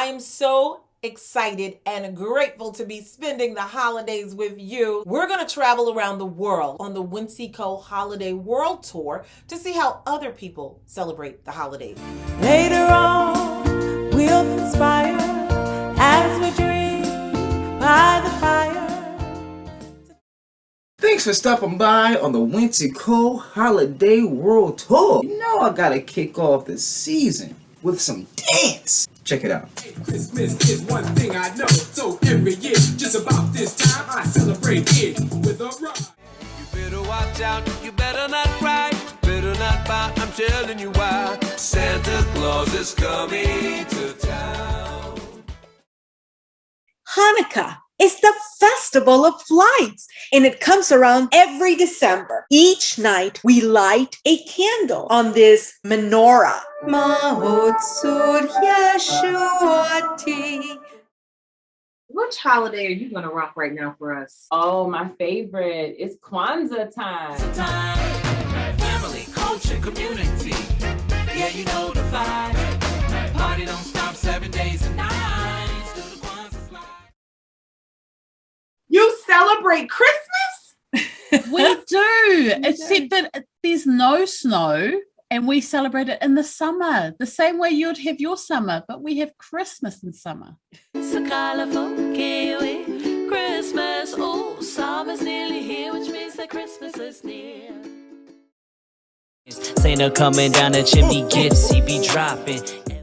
I am so excited and grateful to be spending the holidays with you. We're going to travel around the world on the Winseco Holiday World Tour to see how other people celebrate the holidays. Later on, we'll conspire as we dream by the fire. Thanks for stopping by on the Winseco Holiday World Tour. You know I gotta kick off the season with some dance. Check it out. Christmas is one thing I know. So every year, just about this time, I celebrate it with a ride. You better watch out, you better not cry, better not buy, I'm telling you why. Santa Claus is coming to town. Hanukkah is the festival of lights and it comes around every December. Each night we light a candle on this menorah. Which holiday are you going to rock right now for us? Oh, my favorite. It's Kwanzaa time. Family, culture, community. Celebrate Christmas? We do, except that there's no snow and we celebrate it in the summer, the same way you'd have your summer, but we have Christmas in summer. It's a colorful Kiwi Christmas. Oh, summer's nearly here, which means that Christmas is near. Santa coming down the chimney, gifts he be dropping.